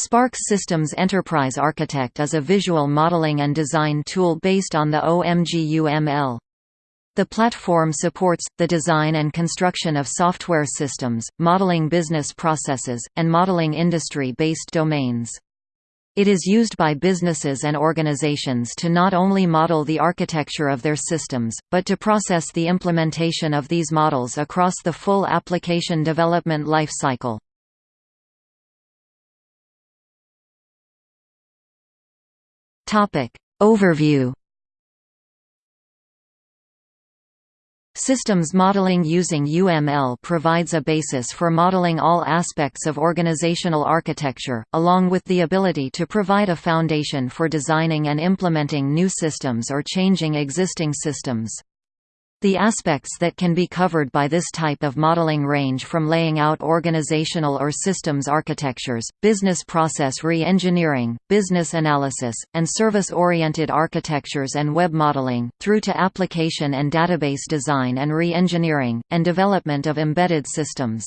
Sparx Systems Enterprise Architect is a visual modeling and design tool based on the OMG-UML. The platform supports, the design and construction of software systems, modeling business processes, and modeling industry-based domains. It is used by businesses and organizations to not only model the architecture of their systems, but to process the implementation of these models across the full application development lifecycle. Topic Overview Systems modeling using UML provides a basis for modeling all aspects of organizational architecture, along with the ability to provide a foundation for designing and implementing new systems or changing existing systems. The aspects that can be covered by this type of modeling range from laying out organizational or systems architectures, business process re-engineering, business analysis, and service-oriented architectures and web modeling, through to application and database design and re-engineering, and development of embedded systems.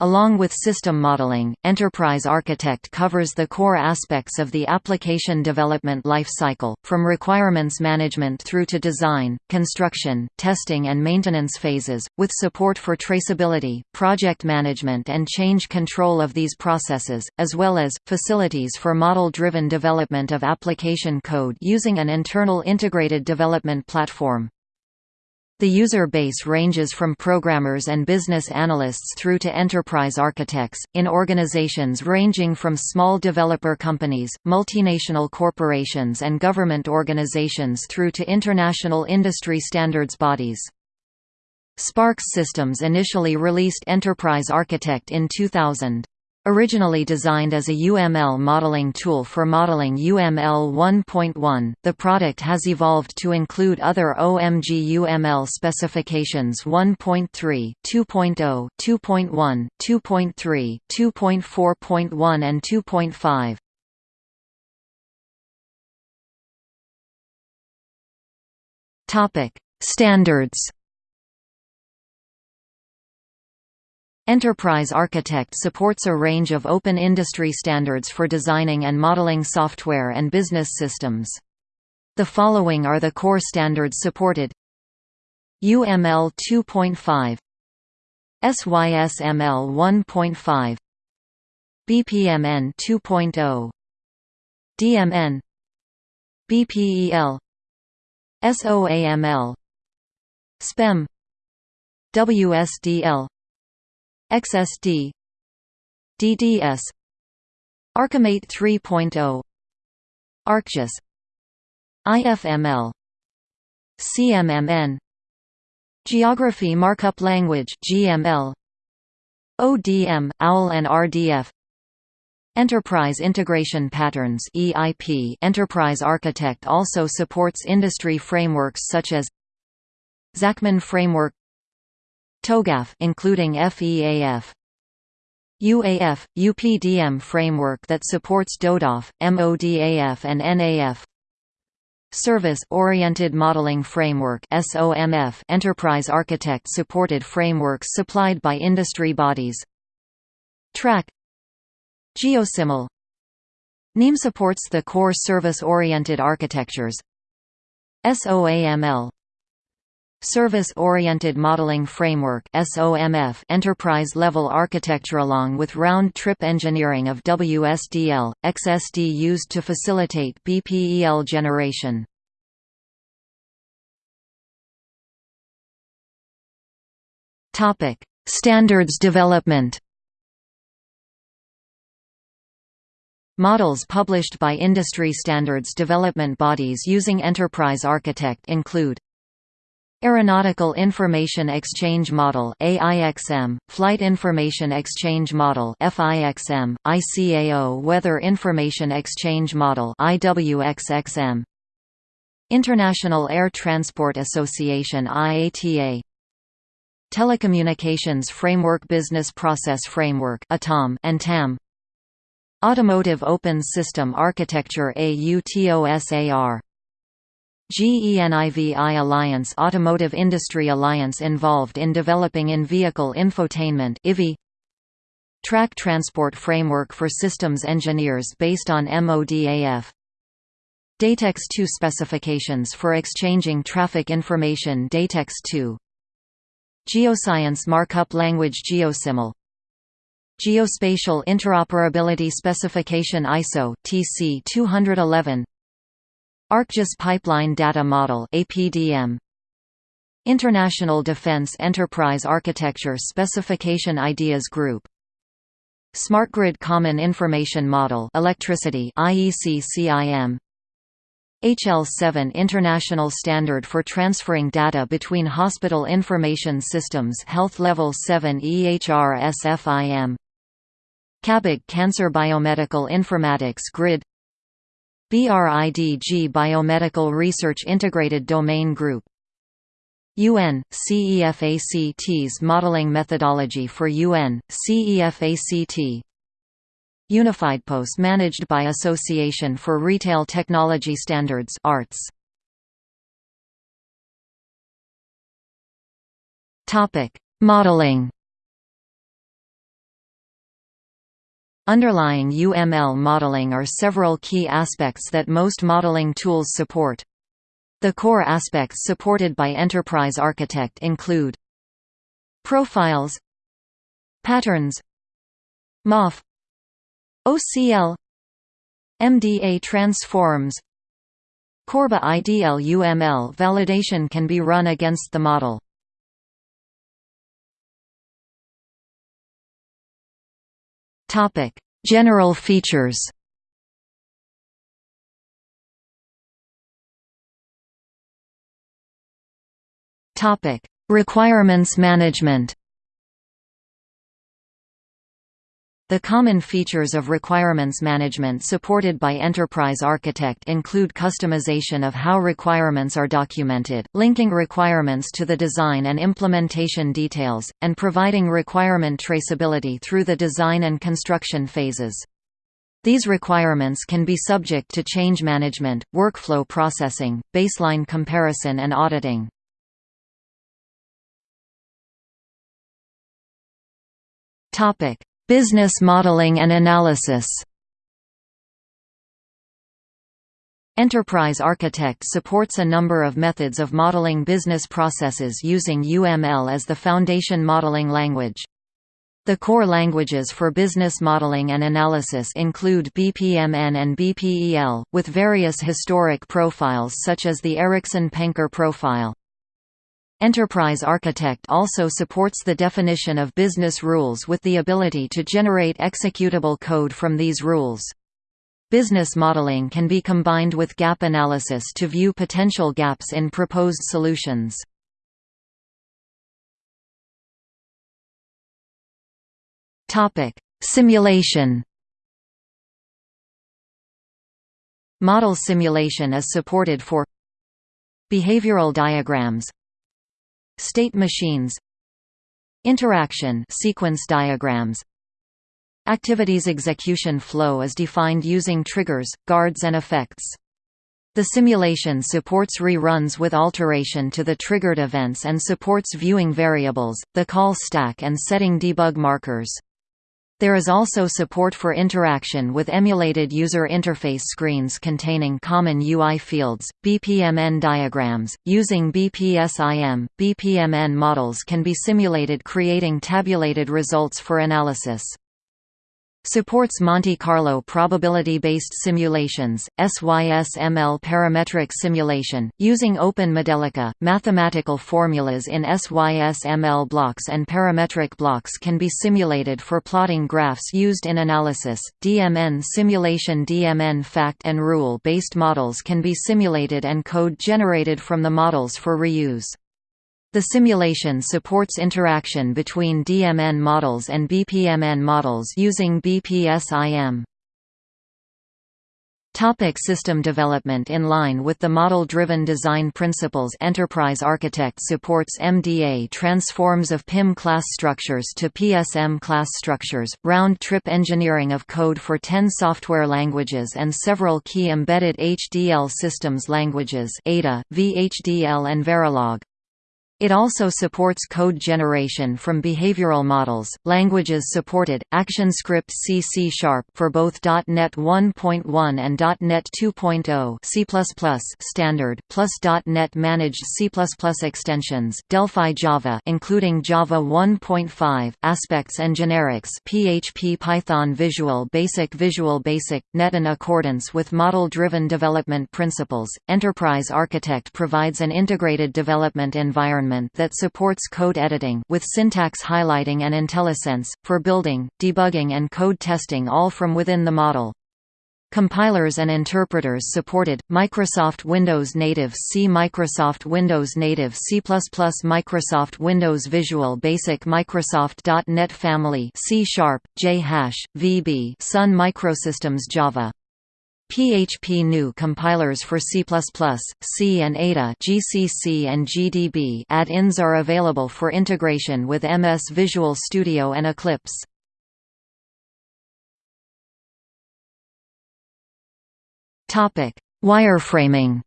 Along with system modeling, Enterprise Architect covers the core aspects of the application development life cycle, from requirements management through to design, construction, testing and maintenance phases, with support for traceability, project management and change control of these processes, as well as, facilities for model-driven development of application code using an internal integrated development platform. The user base ranges from programmers and business analysts through to enterprise architects, in organizations ranging from small developer companies, multinational corporations and government organizations through to international industry standards bodies. Sparx Systems initially released Enterprise Architect in 2000. Originally designed as a UML modeling tool for modeling UML 1.1, the product has evolved to include other OMG UML specifications 1.3, 2.0, 2.1, 2.3, 2.4.1 and 2.5. Topic: Standards Enterprise Architect supports a range of open industry standards for designing and modeling software and business systems. The following are the core standards supported UML 2.5 SYSML 1.5 BPMN 2.0 DMN BPEL SOAML SPEM WSDL XSD DDS Archimate 3.0 ArcGIS IFML CMMN Geography Markup Language GML ODM OWL and RDF Enterprise Integration Patterns EIP Enterprise Architect also supports industry frameworks such as Zachman Framework TOGAF including FEAF UAF UPDM framework that supports DODAF, MODAF and NAF Service-Oriented Modeling Framework SOMF Enterprise Architect supported frameworks supplied by industry bodies TRAK GeoSciML NIEM supports the core service-oriented architectures SOAML Service-Oriented Modeling Framework enterprise-level architecture along with round-trip engineering of WSDL, XSD used to facilitate BPEL generation. Standards development Models published by industry standards development bodies using Enterprise Architect include Aeronautical Information Exchange Model AIXM, Flight Information Exchange Model FIXM, ICAO Weather Information Exchange Model IWXXM International Air Transport Association IATA Telecommunications Framework Business Process Framework and TAM Automotive Open System Architecture AUTOSAR GENIVI Alliance Automotive Industry Alliance involved in developing in-vehicle infotainment IVI Track Transport Framework for Systems Engineers based on MODAF Datex 2 specifications for exchanging traffic information Datex 2 Geoscience Markup Language GeoSciML Geospatial Interoperability Specification ISO TC 211 ArcGIS Pipeline Data Model APDM International Defense Enterprise Architecture Specification Ideas Group. SmartGrid Common Information Model Electricity IEC CIM HL7 International Standard for Transferring Data Between Hospital Information Systems Health Level 7 EHR SFIM CABIG Cancer Biomedical Informatics Grid BRIDG Biomedical Research Integrated Domain Group. UN, CEFACT's modeling methodology for UN, CEFACT Unified Post managed by Association for Retail Technology Standards ARTS. Modeling Underlying UML modeling are several key aspects that most modeling tools support. The core aspects supported by Enterprise Architect include Profiles Patterns MOF OCL MDA transforms Corba IDL UML validation can be run against the model. Topic: General features. Topic: Requirements management. The common features of requirements management supported by Enterprise Architect include customization of how requirements are documented, linking requirements to the design and implementation details, and providing requirement traceability through the design and construction phases. These requirements can be subject to change management, workflow processing, baseline comparison and auditing. Topic: Business modeling and analysis Enterprise Architect supports a number of methods of modeling business processes using UML as the foundation modeling language. The core languages for business modeling and analysis include BPMN and BPEL, with various historic profiles such as the Ericsson-Penker profile. Enterprise Architect also supports the definition of business rules with the ability to generate executable code from these rules. Business modeling can be combined with gap analysis to view potential gaps in proposed solutions. Simulation Model simulation is supported for Behavioral diagrams State machines Interaction sequence diagrams Activities execution flow is defined using triggers, guards and effects. The simulation supports reruns with alteration to the triggered events and supports viewing variables, the call stack and setting debug markers. There is also support for interaction with emulated user interface screens containing common UI fields, BPMN diagrams. Using BPSIM, BPMN models can be simulated creating tabulated results for analysis. Supports Monte Carlo probability-based simulations, SYSML parametric simulation, using Open Modelica. Mathematical formulas in SYSML blocks and parametric blocks can be simulated for plotting graphs used in analysis. DMN simulation DMN fact and rule-based models can be simulated and code generated from the models for reuse. The simulation supports interaction between DMN models and BPMN models using BPSIM. Topic system development In line with the model-driven design principles Enterprise Architect supports MDA transforms of PIM-class structures to PSM-class structures, round-trip engineering of code for 10 software languages and several key embedded HDL systems languages ADA, VHDL and Verilog. It also supports code generation from behavioral models. Languages supported: ActionScript C C# for both .NET 1.1 and .NET 2.0, C++ standard, plus .NET managed C++ extensions, Delphi Java, including Java 1.5, aspects and generics, PHP Python Visual Basic Visual Basic, .NET in accordance with model-driven development principles. Enterprise Architect provides an integrated development environment environment that supports code editing with syntax highlighting and IntelliSense, for building, debugging and code testing all from within the model. Compilers and interpreters supported, Microsoft Windows Native C Microsoft Windows Native C++ Microsoft Windows Visual Basic Microsoft.NET Family C Sharp, JHash, VB Sun Microsystems Java PHP GNU compilers for C++, C and Ada GCC and GDB add-ins are available for integration with MS Visual Studio and Eclipse. Topic: Wireframing.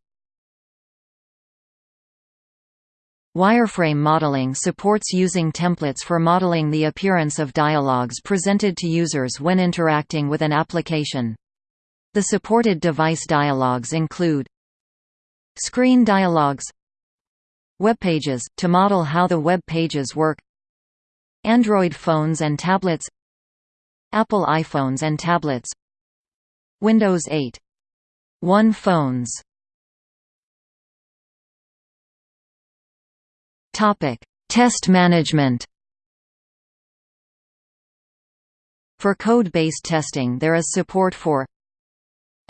Wireframe modeling supports using templates for modeling the appearance of dialogues presented to users when interacting with an application. The supported device dialogues include Screen dialogues Web pages, to model how the web pages work Android phones and tablets Apple iPhones and tablets Windows 8 1 phones. Topic: Test management. For code-based testing there is support for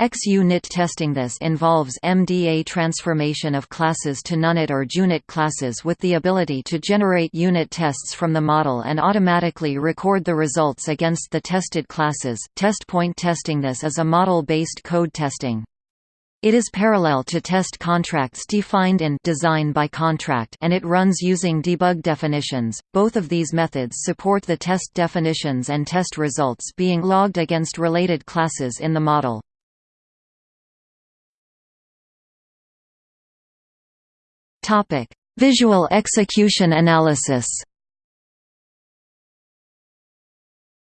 XUnit testing This involves MDA transformation of classes to nunit or junit classes with the ability to generate unit tests from the model and automatically record the results against the tested classes. Test point testing This is a model-based code testing. It is parallel to test contracts defined in design by contract and it runs using debug definitions. Both of these methods support the test definitions and test results being logged against related classes in the model. Topic: Visual execution analysis.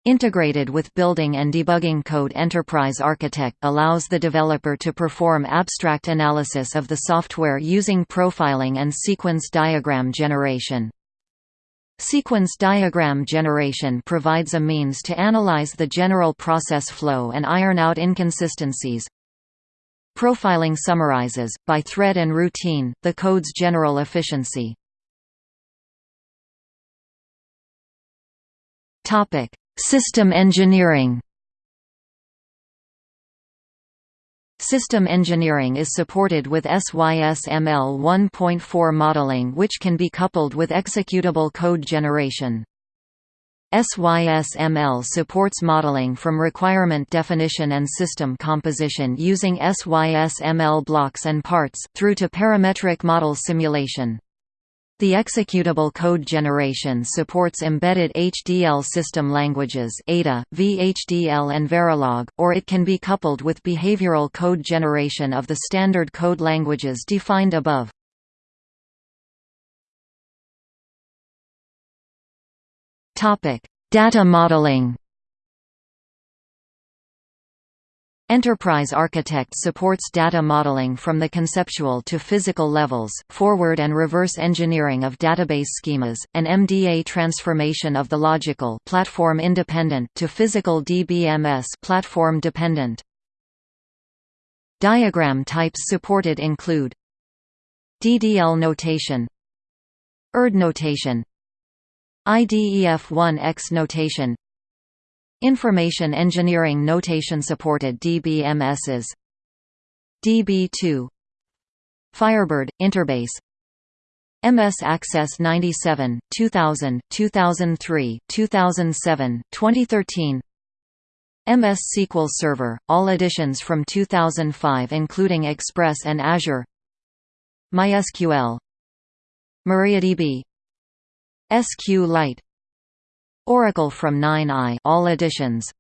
Integrated with building and debugging code Enterprise Architect allows the developer to perform abstract analysis of the software using profiling and sequence diagram generation. Sequence diagram generation provides a means to analyze the general process flow and iron out inconsistencies, Profiling summarizes, by thread and routine, the code's general efficiency. System engineering System engineering is supported with SYSML 1.4 modeling which can be coupled with executable code generation. SYSML supports modeling from requirement definition and system composition using SYSML blocks and parts, through to parametric model simulation. The executable code generation supports embedded HDL system languages Ada, VHDL and Verilog, or it can be coupled with behavioral code generation of the standard code languages defined above. Data modeling. Enterprise Architect supports data modeling from the conceptual to physical levels, forward and reverse engineering of database schemas, and MDA transformation of the logical platform independent to physical DBMS platform dependent. Diagram types supported include DDL notation ERD notation IDEF1X notation. Information Engineering Notation supported DBMSs DB2 Firebird Interbase. MS Access 97, 2000, 2003, 2007, 2013 MS SQL Server, all editions from 2005 including Express and Azure. MySQL. MariaDB SQLite Oracle from 9i all editions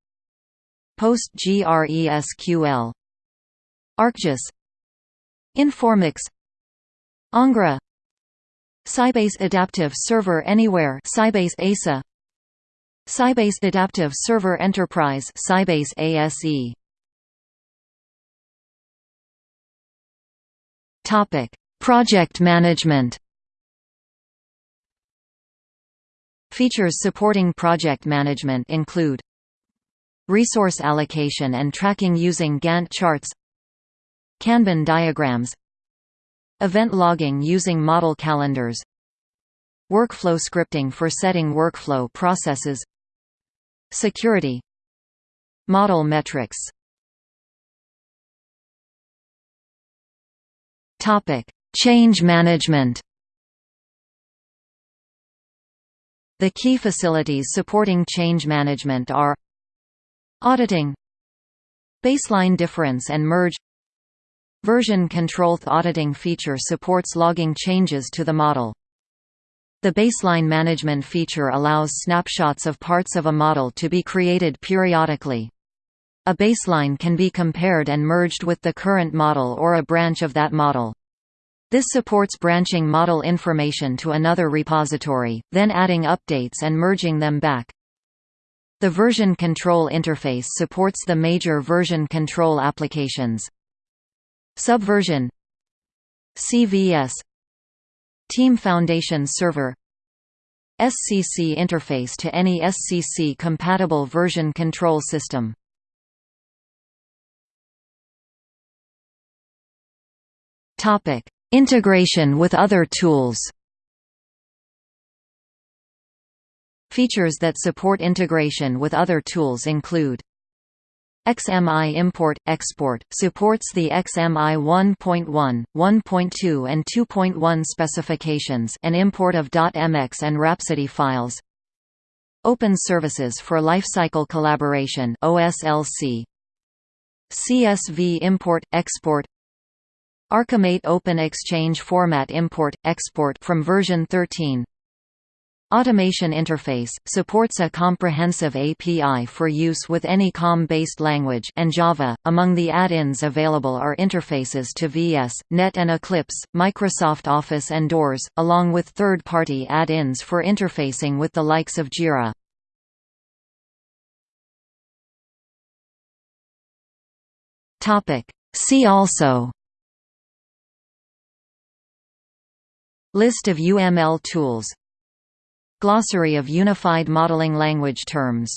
PostgreSQL ArcGIS Informix Ingres Sybase Adaptive Server Anywhere Sybase ASA Sybase Adaptive Server Enterprise Sybase ASE Topic Project management Features supporting project management include Resource allocation and tracking using Gantt charts Kanban diagrams Event logging using model calendars Workflow scripting for setting workflow processes Security Model metrics. Change management The key facilities supporting change management are Auditing Baseline difference and merge Version control auditing feature supports logging changes to the model. The baseline management feature allows snapshots of parts of a model to be created periodically. A baseline can be compared and merged with the current model or a branch of that model. This supports branching model information to another repository, then adding updates and merging them back. The version control interface supports the major version control applications. Subversion. CVS Team Foundation Server. SCC interface to any SCC-compatible version control system Integration with other tools Features that support integration with other tools include XMI import export supports the XMI 1.1, 1.2 and 2.1 specifications and import of .mx and Rhapsody files. Open Services for Lifecycle Collaboration OSLC CSV import export Archimate Open Exchange Format Import export from version 13 Automation Interface – supports a comprehensive API for use with any COM-based language and Java. Among the add-ins available are interfaces to VS, Net and Eclipse, Microsoft Office and Doors, along with third-party add-ins for interfacing with the likes of Jira. See also List of UML tools. Glossary of Unified Modeling Language terms